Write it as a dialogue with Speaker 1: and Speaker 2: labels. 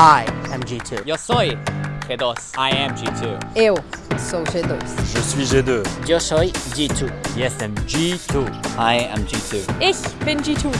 Speaker 1: I am G2.
Speaker 2: Yo soy G2. I am G2.
Speaker 3: Eu sou G2.
Speaker 4: Je suis G2.
Speaker 1: Yo soy G2.
Speaker 4: Yes, I'm G2.
Speaker 2: I am G2.
Speaker 3: Ich bin G2.